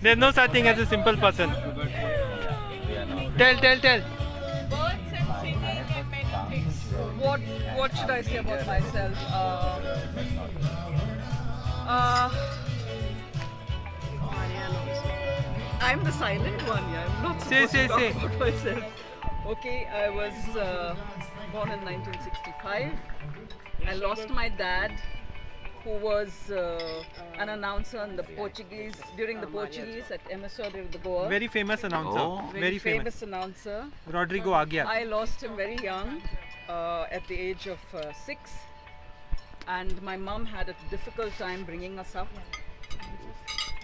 There's no such thing as a simple person. Tell, tell, tell. Birds and scenery meant things. What What should I say about myself? Uh, uh, I'm the silent one. Yeah, I'm not Say, supposed say, to talk say. about myself. Okay, I was uh, born in 1965. I lost my dad, who was uh, an announcer in the Portuguese during the Portuguese at Emissora de Goa. Very famous announcer. Oh. Very, famous. announcer. Rodrigo Aguiar. I lost him very young, uh, at the age of uh, six, and my mom had a difficult time bringing us up.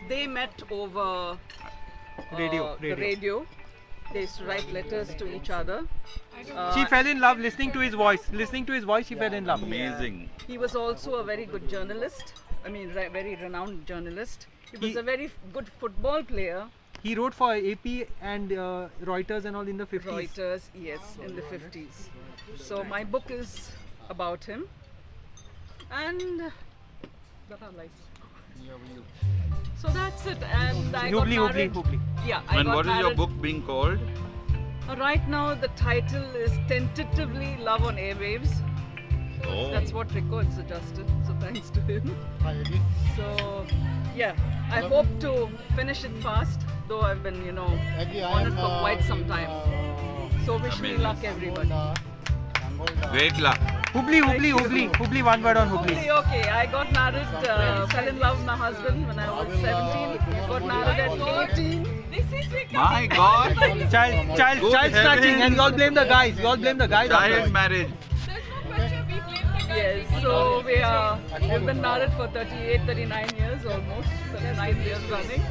They met over uh, Radio, the radio. Radio. They used to write letters to each other. Uh, She fell in love listening to his voice. Listening to his voice, she fell in love. Amazing. He was also a very good journalist. I mean, re- very renowned journalist. He was He- a very f- good football player. He wrote for AP and uh, Reuters and all in the 50s. Reuters, yes, in the 50s. So my book is about him. And that are lights. So that's it. And I got Hubli, Hubli, married. Hubli. Yeah, I And got what is your married. book being called? Uh, Right now, the title is tentatively Love on Airwaves. Oh. That's what Rico suggested. So thanks to him. So yeah, I hope to finish it fast. Though I've been, you know, on it for quite some time. So wish me Amazing. luck, everybody. Great luck. Hubli, Hubli, Hubli. Hubli, one word on Hubli. Okay, okay. I got married, uh, fell in love with my husband when I was 17. Got married at 18. This is My God. Child, child, Good child snatching, and you all blame the guys. You all blame the guys. Child all. marriage. Yes, so we are, we've been married for 38, 39 years almost, 39 years running.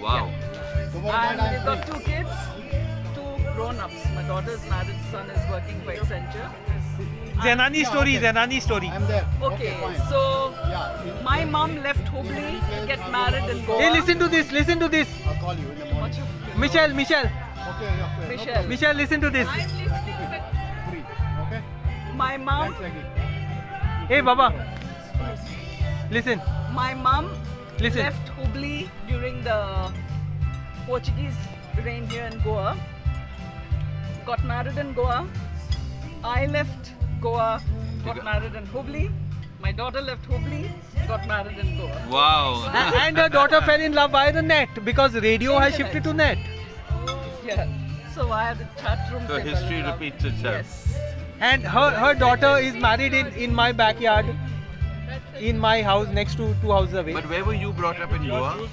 Wow. And we've got two kids, two grown-ups. My daughter's married, son is working for Accenture. Zenani story, Zenani story. I'm there. Okay, fine. so Yeah, my mom left Hubli to get married in Goa. Hey, listen to this, listen to this. I'll call you in the morning. Much of- Michelle, Michelle, Okay, okay. Michelle. Michelle, listen to this. No, free. Okay? My mom, Thanks, Hey, Baba. Listen, my mom listen. left Hubli during the Portuguese reign here in Goa. Got married in Goa. I left Goa, got married in Hubli. My daughter left Hubli, got married in Goa. Wow. A- and her daughter fell in love by the net because radio has shifted to net. Yeah. So I had a chat room. So history repeats itself. Yes. And her, her daughter is married in, in my backyard, in my house, next to two houses away. But where were you brought up in Goa?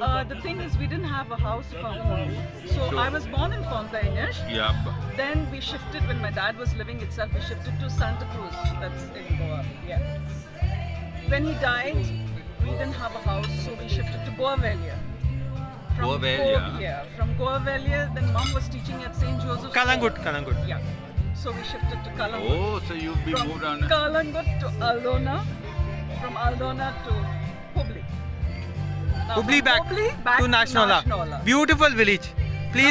Uh, the thing is, we didn't have a house of our own. So So- I was born in Fontainhas. Yeah. Then we shifted when my dad was living itself. We shifted to Santa Cruz. That's in Goa. Yeah. When he died, we didn't have a house, so we shifted to Goa Velha. From Goa Velha. Goa- yeah. From Goa Velha, then mom was teaching at St. Joseph's. Calangute, School. Calangute. Yeah. So we shifted to Calangute. Oh, so you've been From moved on. Calangute to Aldona. From Aldona to Hubli. Now Hubli back, Hubli back to Nashnala. Nashnala. Beautiful village. Please